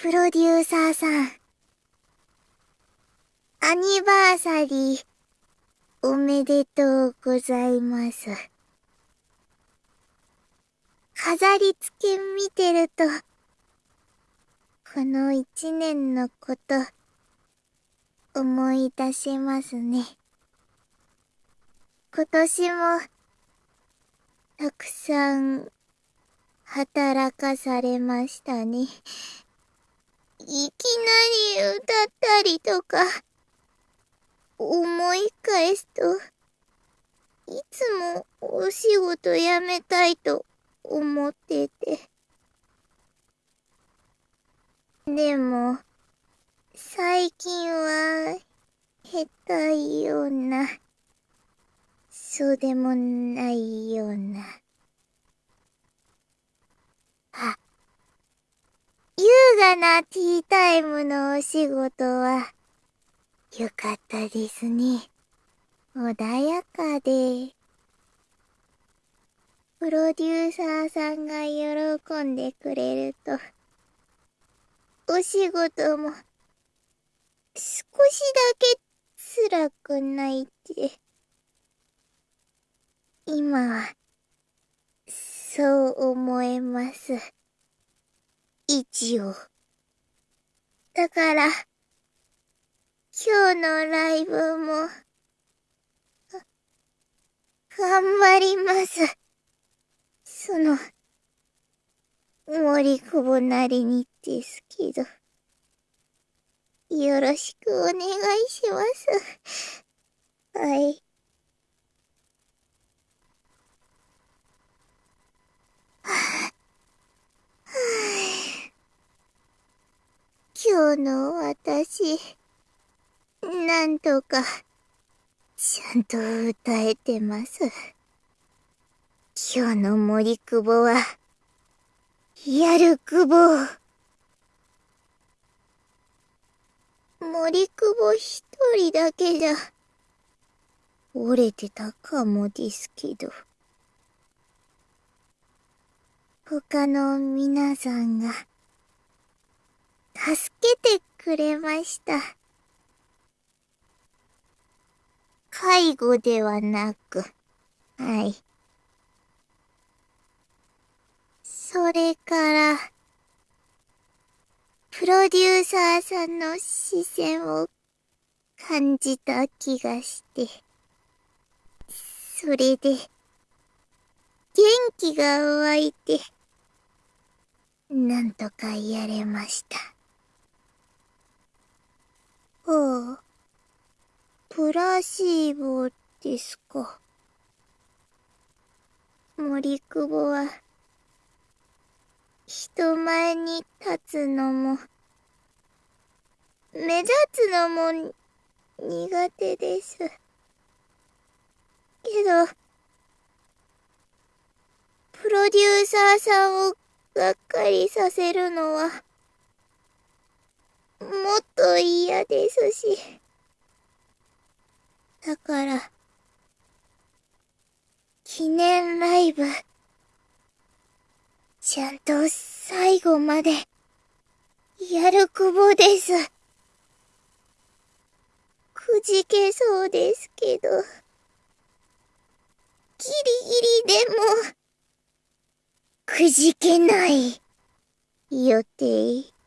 プロデューサーさん。アニバーサリー、おめでとうございます。飾り付け見てると、この一年のこと、思い出しますね。今年も、たくさん、働かされましたね。いきなり歌ったりとか、思い返すと、いつもお仕事辞めたいと思ってて。でも、最近は、下手いような、そうでもないような。あ、優雅なティータイムのお仕事は、よかったですね。穏やかで。プロデューサーさんが喜んでくれると、お仕事も、少しだけ辛くないって。今は、そう思えます。一応。だから、今日のライブも、頑張ります。その、森久保なりにですけど、よろしくお願いします。はい。今日の私、なんとか、ちゃんと歌えてます。今日の森久保は、やる久保。森久保一人だけじゃ、折れてたかもですけど。他の皆さんが、助けてくれました。介護ではなく、はい。それから、プロデューサーさんの視線を感じた気がして、それで、元気が湧いて、なんとかやれました。ほう。プラシーボですか。森久保は、人前に立つのも、目立つのも苦手です。けど、プロデューサーさんをがっかりさせるのは、もっと嫌ですし。だから、記念ライブ、ちゃんと最後まで、やるくぼです。くじけそうですけど、ギリギリでも、くじけない、予定。